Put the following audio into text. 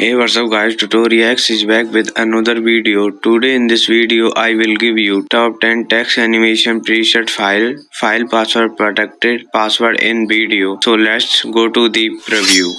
hey what's up guys? Tutorialx is back with another video. Today in this video i will give you top 10 text animation preset file file password protected password in video. So let's go to the preview.